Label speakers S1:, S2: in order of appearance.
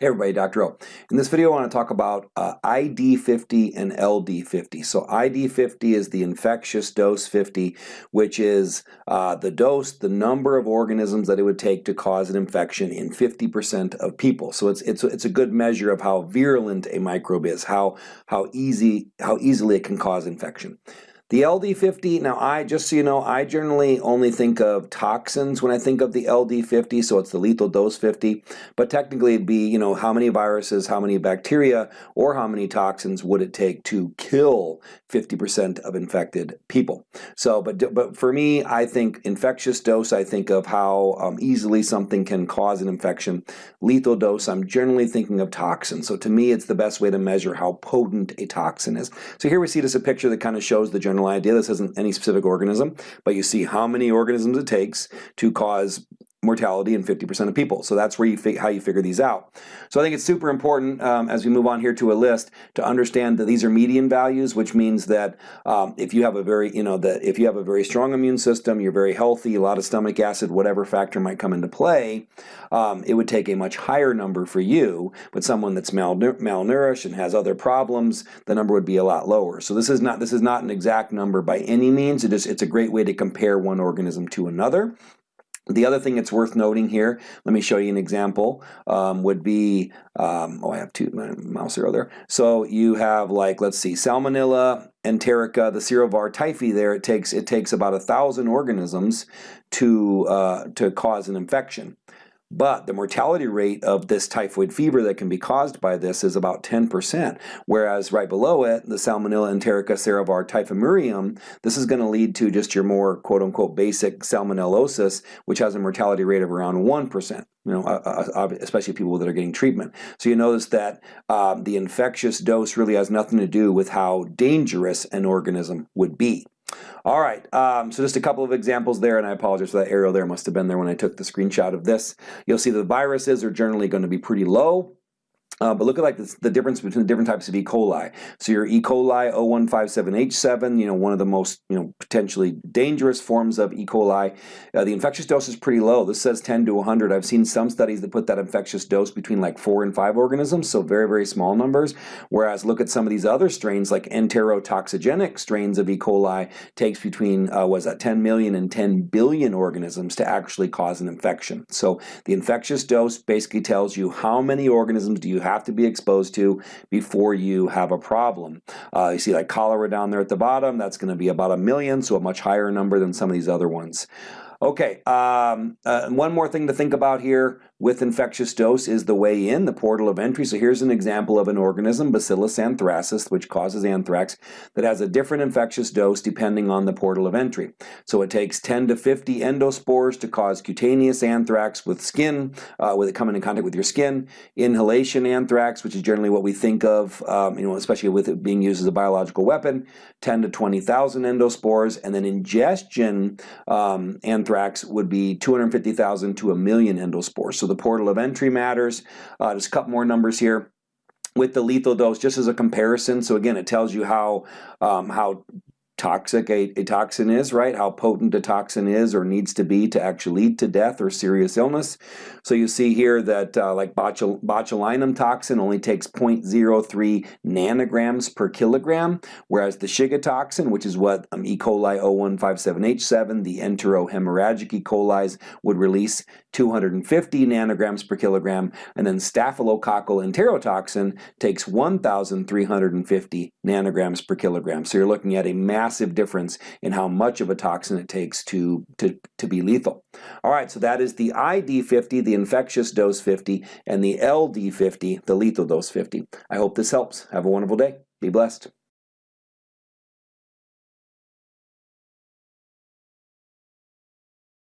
S1: Hey everybody, Dr. O. In this video I want to talk about uh, ID50 and LD50. So ID50 is the infectious dose 50, which is uh, the dose, the number of organisms that it would take to cause an infection in 50% of people. So it's, it's, it's a good measure of how virulent a microbe is, how, how, easy, how easily it can cause infection. The LD50, now I, just so you know, I generally only think of toxins when I think of the LD50, so it's the lethal dose 50, but technically it'd be, you know, how many viruses, how many bacteria, or how many toxins would it take to kill 50% of infected people. So, but, but for me, I think infectious dose, I think of how um, easily something can cause an infection. Lethal dose, I'm generally thinking of toxins. So to me, it's the best way to measure how potent a toxin is. So here we see just a picture that kind of shows the general general idea. This isn't any specific organism, but you see how many organisms it takes to cause mortality in 50% of people. So that's where you how you figure these out. So I think it's super important um, as we move on here to a list to understand that these are median values, which means that um, if you have a very, you know, that if you have a very strong immune system, you're very healthy, a lot of stomach acid, whatever factor might come into play, um, it would take a much higher number for you. But someone that's malnourished and has other problems, the number would be a lot lower. So this is not this is not an exact number by any means. It is it's a great way to compare one organism to another. The other thing that's worth noting here, let me show you an example, um, would be, um, oh I have two, my mouse arrow there. So you have like, let's see, Salmonella, enterica, the Serovar typhi there, it takes, it takes about a thousand organisms to, uh, to cause an infection. But the mortality rate of this typhoid fever that can be caused by this is about 10%, whereas right below it, the Salmonella enterica serovar typhimurium, this is going to lead to just your more quote-unquote basic salmonellosis, which has a mortality rate of around 1% you know, uh, uh, especially people that are getting treatment. So you notice that um, the infectious dose really has nothing to do with how dangerous an organism would be. All right, um, so just a couple of examples there, and I apologize for that arrow there must have been there when I took the screenshot of this. You'll see the viruses are generally going to be pretty low. Uh, but look at like the difference between the different types of E. coli. So your E. coli 0157H7, you know, one of the most, you know, potentially dangerous forms of E. coli. Uh, the infectious dose is pretty low. This says 10 to 100. I've seen some studies that put that infectious dose between like four and five organisms, so very, very small numbers. Whereas look at some of these other strains, like enterotoxigenic strains of E. coli, takes between, uh, was that 10 million and 10 billion organisms to actually cause an infection. So the infectious dose basically tells you how many organisms do you have to be exposed to before you have a problem. Uh, you see like cholera down there at the bottom, that's going to be about a million, so a much higher number than some of these other ones. Okay, um, uh, one more thing to think about here with infectious dose is the way in, the portal of entry. So here's an example of an organism, Bacillus anthracis, which causes anthrax, that has a different infectious dose depending on the portal of entry. So it takes 10 to 50 endospores to cause cutaneous anthrax with skin, uh, with it coming in contact with your skin. Inhalation anthrax, which is generally what we think of, um, you know, especially with it being used as a biological weapon, 10 to 20,000 endospores. And then ingestion um, anthrax would be 250,000 to a million endospores. So the portal of entry matters. Uh, just a couple more numbers here with the lethal dose just as a comparison. So again, it tells you how um, how toxic a, a, toxin is, right? How potent a toxin is or needs to be to actually lead to death or serious illness. So you see here that uh, like botul botulinum toxin only takes 0.03 nanograms per kilogram, whereas the Shiga toxin, which is what um, E. coli 0157H7, the enterohemorrhagic E. coli's would release 250 nanograms per kilogram, and then staphylococcal enterotoxin takes 1,350 nanograms per kilogram. So you're looking at a massive massive difference in how much of a toxin it takes to, to, to be lethal. All right, so that is the ID50, the infectious dose 50, and the LD50, the lethal dose 50. I hope this helps. Have a wonderful day. Be blessed.